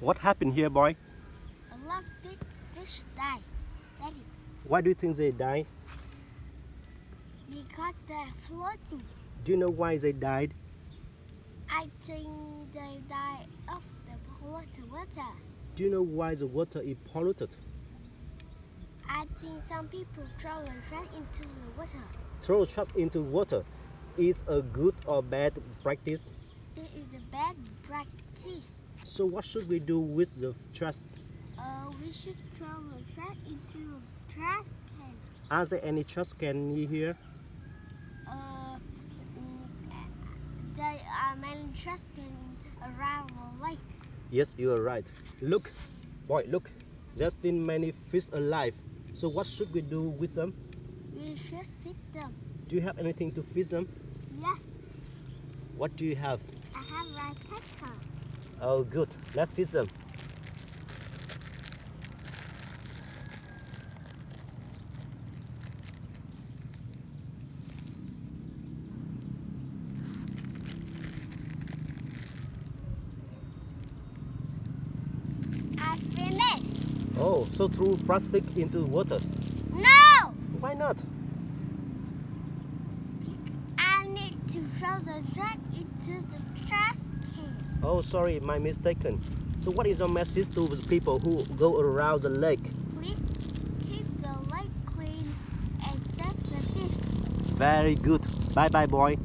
What happened here, boy? A lot of these fish die. Daddy, Why do you think they died? because they're floating. Do you know why they died? I think they died of the polluted water. Do you know why the water is polluted? I think some people throw trash into the water. Throw trash into water is a good or bad practice. It is a bad practice. So what should we do with the trash? Uh, we should throw the trash into a trash can. Are there any trash can here? Uh, mm, there are many trash cans around the lake. Yes, you are right. Look, boy, look. There's still many fish alive. So what should we do with them? We should feed them. Do you have anything to feed them? Yes, What do you have? I have my pepper. Oh, good. Let's feed them. I finished. Oh, so throw plastic into water. No! Why not? I need to throw the trash into the trash. Oh, sorry, my mistaken. So what is your message to the people who go around the lake? Please keep the lake clean and test the fish. Very good. Bye bye, boy.